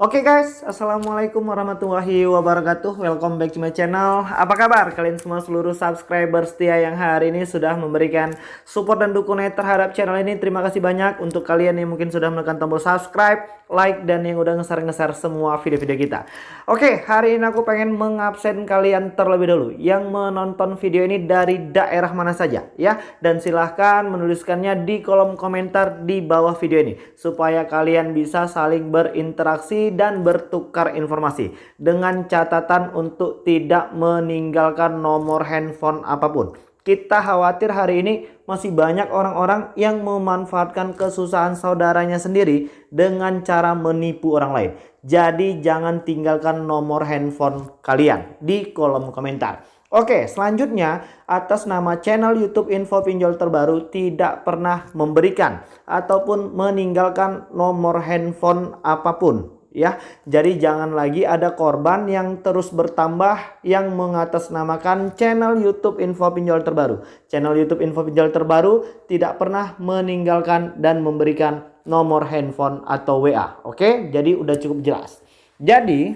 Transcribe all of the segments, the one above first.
Oke guys, Assalamualaikum warahmatullahi wabarakatuh. Welcome back to my channel. Apa kabar kalian semua seluruh subscriber setia yang hari ini sudah memberikan support dan dukungan terhadap channel ini? Terima kasih banyak untuk kalian yang mungkin sudah menekan tombol subscribe, like, dan yang udah ngeser-ngeser semua video-video kita. Oke, hari ini aku pengen mengabsen kalian terlebih dahulu Yang menonton video ini dari daerah mana saja ya. Dan silahkan menuliskannya di kolom komentar di bawah video ini Supaya kalian bisa saling berinteraksi dan bertukar informasi dengan catatan untuk tidak meninggalkan nomor handphone apa pun. Kita khawatir hari ini masih banyak orang-orang yang memanfaatkan kesusahan saudaranya sendiri dengan cara menipu orang lain. Jadi jangan tinggalkan nomor handphone kalian di kolom komentar. Oke, selanjutnya atas nama channel YouTube Info Pinjol Terbaru tidak pernah memberikan ataupun meninggalkan nomor handphone apa pun ya. Jadi jangan lagi ada korban yang terus bertambah yang mengatasnamakan channel YouTube Info Pinjol Terbaru. Channel YouTube Info Pinjol Terbaru tidak pernah meninggalkan dan memberikan nomor handphone atau WA. Oke, jadi udah cukup jelas. Jadi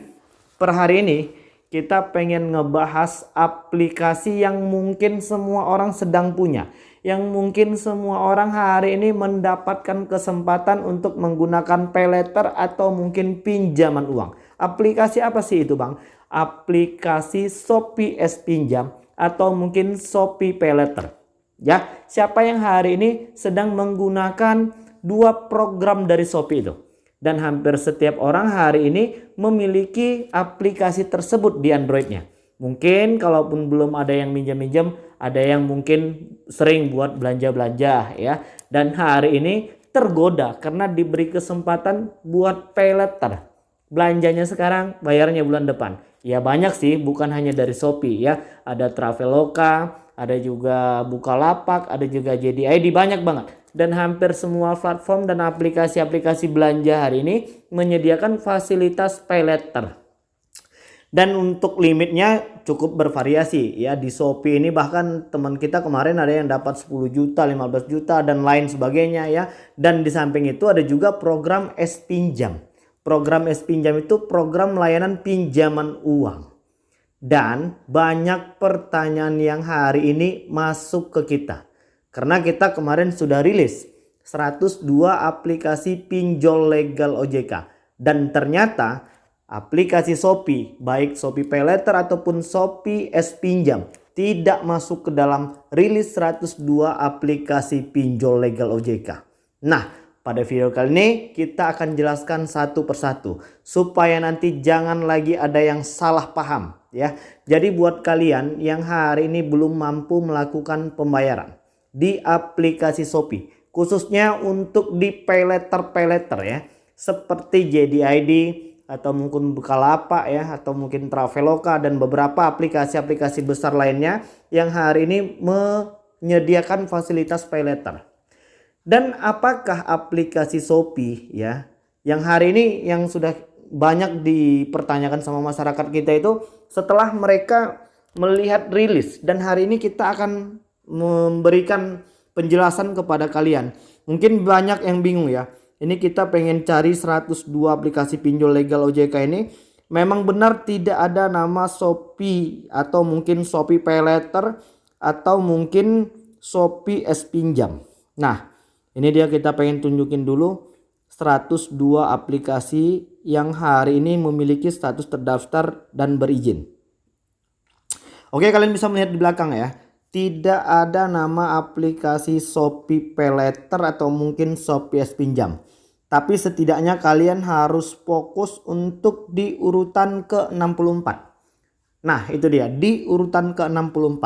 per hari ini kita pengen ngebahas aplikasi yang mungkin semua orang sedang punya yang mungkin semua orang hari ini mendapatkan kesempatan untuk menggunakan pay letter atau mungkin pinjaman uang. Aplikasi apa sih itu bang? Aplikasi Shopee S Pinjam atau mungkin Shopee Pay Letter. Ya, siapa yang hari ini sedang menggunakan dua program dari Shopee itu? Dan hampir setiap orang hari ini memiliki aplikasi tersebut di Androidnya. Mungkin kalaupun belum ada yang minjam-minjam, ada yang mungkin sering buat belanja-belanja ya. Dan hari ini tergoda karena diberi kesempatan buat pay letter. Belanjanya sekarang, bayarnya bulan depan. Ya banyak sih, bukan hanya dari Shopee ya. Ada Traveloka, ada juga Bukalapak, ada juga JDID, banyak banget. Dan hampir semua platform dan aplikasi-aplikasi belanja hari ini menyediakan fasilitas pay letter. Dan untuk limitnya cukup bervariasi ya di Shopee ini bahkan teman kita kemarin ada yang dapat 10 juta, 15 juta dan lain sebagainya ya. Dan di samping itu ada juga program S pinjam. Program S pinjam itu program layanan pinjaman uang. Dan banyak pertanyaan yang hari ini masuk ke kita. Karena kita kemarin sudah rilis 102 aplikasi pinjol legal OJK. Dan ternyata aplikasi Shopee, baik Shopee Pay Letter ataupun Shopee S Pinjam tidak masuk ke dalam rilis 102 aplikasi pinjol legal OJK. Nah, pada video kali ini kita akan jelaskan satu persatu supaya nanti jangan lagi ada yang salah paham ya. Jadi buat kalian yang hari ini belum mampu melakukan pembayaran di aplikasi Shopee khususnya untuk di pay letter pay letter ya seperti JDID, atau mungkin Bukalapak ya atau mungkin Traveloka dan beberapa aplikasi-aplikasi besar lainnya yang hari ini menyediakan fasilitas pay letter. Dan apakah aplikasi Shopee ya yang hari ini yang sudah banyak dipertanyakan sama masyarakat kita itu setelah mereka melihat rilis dan hari ini kita akan memberikan penjelasan kepada kalian. Mungkin banyak yang bingung ya ini kita pengen cari 102 aplikasi pinjol legal OJK ini. Memang benar tidak ada nama Shopee atau mungkin Shopee Pay Letter atau mungkin Shopee S Pinjam. Nah, ini dia kita pengen tunjukin dulu 102 aplikasi yang hari ini memiliki status terdaftar dan berizin. Oke, kalian bisa melihat di belakang ya tidak ada nama aplikasi Shopee Paylater atau mungkin Shopee S Pinjam. Tapi setidaknya kalian harus fokus untuk di urutan ke-64. Nah itu dia di urutan ke-64.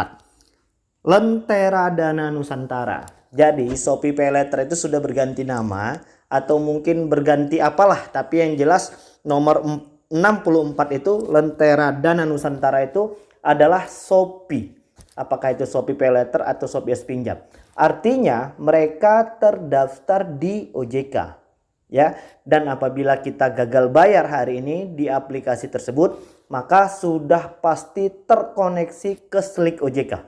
Lentera Dana Nusantara. Jadi Shopee Paylater itu sudah berganti nama atau mungkin berganti apalah. Tapi yang jelas nomor 64 itu Lentera Dana Nusantara itu adalah Shopee apakah itu Shopee Pay Letter atau Shopee S Pinjam. Artinya mereka terdaftar di OJK. Ya, dan apabila kita gagal bayar hari ini di aplikasi tersebut, maka sudah pasti terkoneksi ke Slik OJK.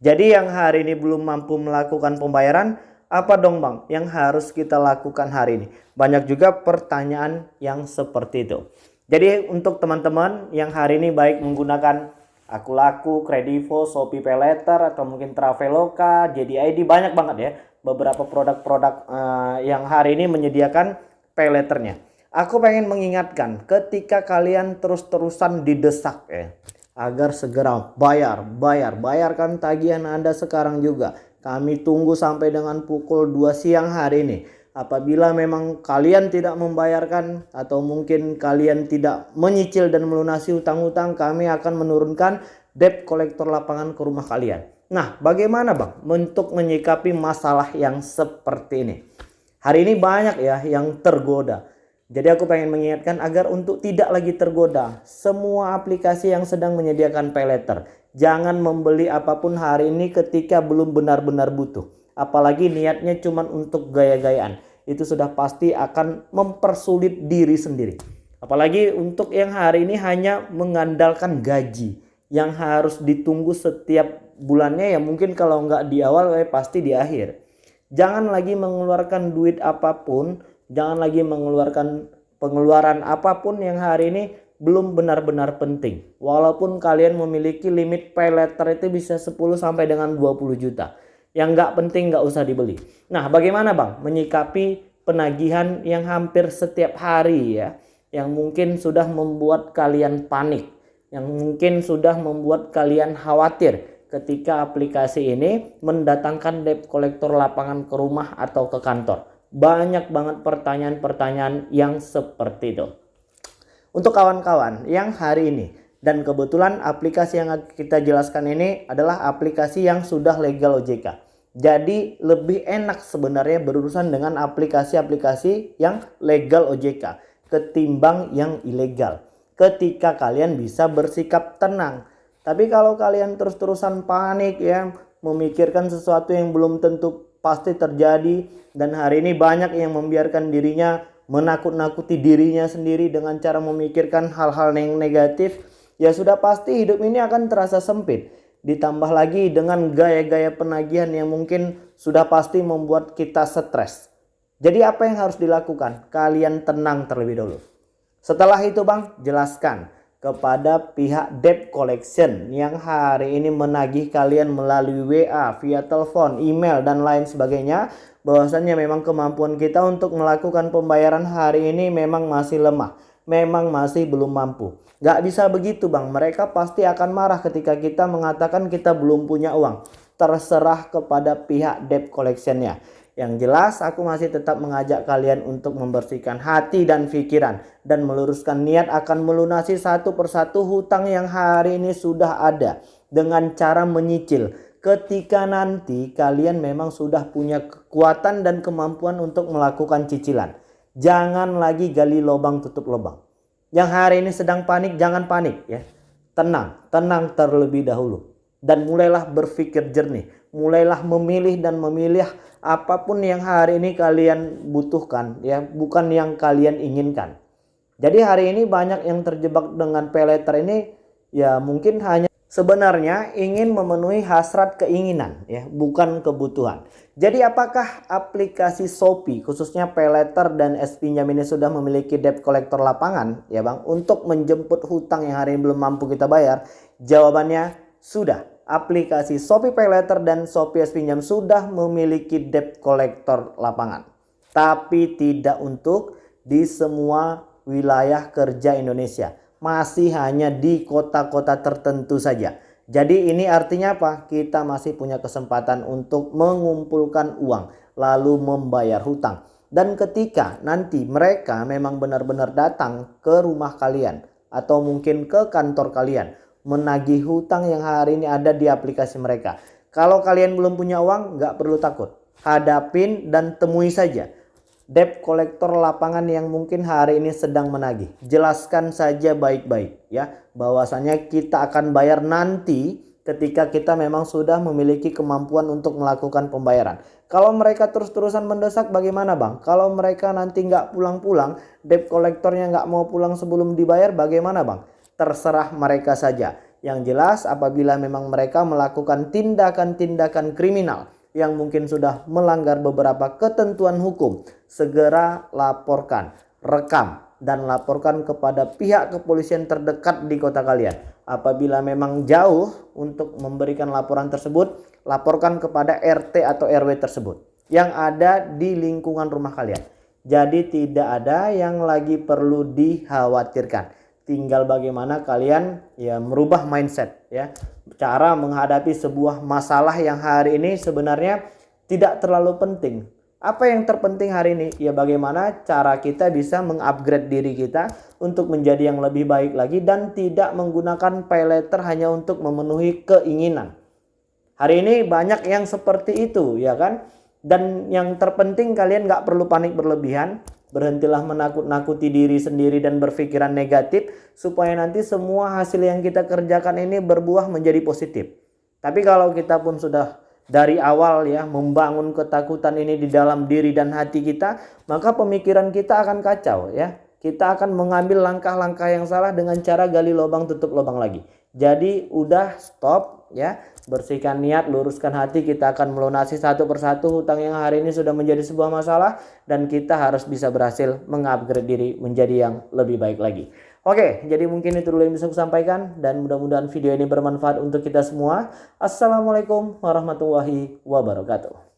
Jadi yang hari ini belum mampu melakukan pembayaran, apa dong bang yang harus kita lakukan hari ini? Banyak juga pertanyaan yang seperti itu. Jadi untuk teman-teman yang hari ini baik menggunakan Aku Laku, Kredivo, Shopee Paylater atau mungkin Traveloka, JDID banyak banget ya beberapa produk-produk uh, yang hari ini menyediakan Payletternya. Aku pengen mengingatkan ketika kalian terus-terusan didesak ya agar segera bayar, bayar, bayarkan tagihan Anda sekarang juga. Kami tunggu sampai dengan pukul 2 siang hari ini. Apabila memang kalian tidak membayarkan atau mungkin kalian tidak menyicil dan melunasi hutang-hutang, kami akan menurunkan debt kolektor lapangan ke rumah kalian. Nah, bagaimana Bang untuk menyikapi masalah yang seperti ini? Hari ini banyak ya yang tergoda jadi aku pengen mengingatkan agar untuk tidak lagi tergoda semua aplikasi yang sedang menyediakan pay letter. Jangan membeli apa pun hari ini ketika belum benar-benar butuh. Apalagi niatnya cuma untuk gaya-gayaan. Itu sudah pasti akan mempersulit diri sendiri. Apalagi untuk yang hari ini hanya mengandalkan gaji yang harus ditunggu setiap bulannya ya mungkin kalau nggak di awal eh pasti di akhir. Jangan lagi mengeluarkan duit apa pun Jangan lagi mengeluarkan pengeluaran apa pun yang hari ini belum benar-benar penting. Walaupun kalian memiliki limit pay letter itu bisa 10 sampai dengan 20 juta. Yang nggak penting nggak usah dibeli. Nah bagaimana bang menyikapi penagihan yang hampir setiap hari ya. Yang mungkin sudah membuat kalian panik. Yang mungkin sudah membuat kalian khawatir ketika aplikasi ini mendatangkan debt collector lapangan ke rumah atau ke kantor banyak banget pertanyaan-pertanyaan yang seperti itu. Untuk kawan-kawan yang hari ini dan kebetulan aplikasi yang kita jelaskan ini adalah aplikasi yang sudah legal OJK. Jadi lebih enak sebenarnya berurusan dengan aplikasi-aplikasi yang legal OJK ketimbang yang ilegal. Ketika kalian bisa bersikap tenang. Tapi kalau kalian terus-terusan panik ya memikirkan sesuatu yang belum tentu pasti terjadi dan hari ini banyak yang membiarkan dirinya menakut-nakuti dirinya sendiri dengan cara memikirkan hal-hal yang negatif ya sudah pasti hidup ini akan terasa sempit. Ditambah lagi dengan gaya-gaya penagihan yang mungkin sudah pasti membuat kita stres. Jadi apa yang harus dilakukan? Kalian tenang terlebih dahulu. Setelah itu bang jelaskan kepada pihak debt collection yang hari ini menagih kalian melalui WA, via telepon, email dan lain sebagainya. Bahwasannya memang kemampuan kita untuk melakukan pembayaran hari ini memang masih lemah. Memang masih belum mampu Gak bisa begitu bang mereka pasti akan marah ketika kita mengatakan kita belum punya uang terserah kepada pihak debt collectionnya yang jelas aku masih tetap mengajak kalian untuk membersihkan hati dan pikiran dan meluruskan niat akan melunasi satu persatu hutang yang hari ini sudah ada dengan cara menyicil. Ketika nanti kalian memang sudah punya kekuatan dan kemampuan untuk melakukan cicilan. Jangan lagi gali lubang tutup lubang. Yang hari ini sedang panik jangan panik ya. Tenang, tenang terlebih dahulu. Dan mulailah berpikir jernih, mulailah memilih dan memilih apa pun yang hari ini kalian butuhkan ya. Bukan yang kalian inginkan. Jadi hari ini banyak yang terjebak dengan peleter ini. Ya mungkin hanya sebenarnya ingin memenuhi hasrat keinginan ya bukan kebutuhan jadi apakah aplikasi Shopee khususnya peleter dan S pinjam ini sudah memiliki debt collector lapangan ya Bang untuk menjemput hutang yang hari ini belum mampu kita bayar jawabannya sudah aplikasi Shopee Pay Later dan Shopee S Pinjam sudah memiliki debt collector lapangan. Tapi tidak untuk di semua wilayah kerja Indonesia. Masih hanya di kota-kota tertentu saja. Jadi ini artinya apa? Kita masih punya kesempatan untuk mengumpulkan uang lalu membayar hutang. Dan ketika nanti mereka memang benar-benar datang ke rumah kalian atau mungkin ke kantor kalian menagih hutang yang hari ini ada di aplikasi mereka. Kalau kalian belum punya uang, nggak perlu takut. Hadapin dan temui saja debt kolektor lapangan yang mungkin hari ini sedang menagih. Jelaskan saja baik-baik ya, bahwasanya kita akan bayar nanti ketika kita memang sudah memiliki kemampuan untuk melakukan pembayaran. Kalau mereka terus-terusan mendesak bagaimana bang? Kalau mereka nanti nggak pulang-pulang, debt kolektornya nggak mau pulang sebelum dibayar bagaimana bang? terserah mereka saja. Yang jelas apabila memang mereka melakukan tindakan-tindakan kriminal yang mungkin sudah melanggar beberapa ketentuan hukum, segera laporkan, rekam, dan laporkan kepada pihak kepolisian terdekat di kota kalian. Apabila memang jauh untuk memberikan laporan tersebut, laporkan kepada RT atau RW tersebut yang ada di lingkungan rumah kalian. Jadi tidak ada yang lagi perlu dikhawatirkan. Tinggal bagaimana kalian ya merubah mindset ya. Cara menghadapi sebuah masalah yang hari ini sebenarnya tidak terlalu penting apa yang terpenting hari ini? Ya bagaimana cara kita bisa mengupgrade diri kita untuk menjadi yang lebih baik lagi dan tidak menggunakan pay letter hanya untuk memenuhi keinginan. Hari ini banyak yang seperti itu ya kan? Dan yang terpenting kalian nggak perlu panik berlebihan. Berhentilah menakut-nakuti diri sendiri dan berpikiran negatif supaya nanti semua hasil yang kita kerjakan ini berbuah menjadi positif. Tapi kalau kita pun sudah dari awal ya membangun ketakutan ini di dalam diri dan hati kita, maka pemikiran kita akan kacau ya. Kita akan mengambil langkah-langkah yang salah dengan cara gali lubang tutup lubang lagi. Jadi udah stop ya. Bersihkan niat, luruskan hati, kita akan melunasi satu persatu hutang yang hari ini sudah menjadi sebuah masalah dan kita harus bisa berhasil mengupgrade diri menjadi yang lebih baik lagi. Oke, jadi mungkin itu dulu yang bisa saya sampaikan dan mudah-mudahan video ini bermanfaat untuk kita semua. Assalamualaikum warahmatullahi wabarakatuh.